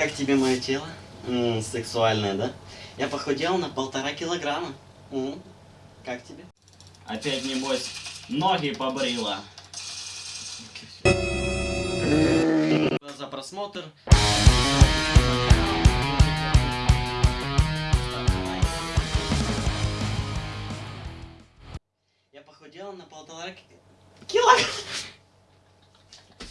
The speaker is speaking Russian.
Как тебе мое тело? М, сексуальное, да? Я похудел на полтора килограмма. М, Как тебе? Опять, небось, ноги побрила. За просмотр. Я похудел на полтора килограмма.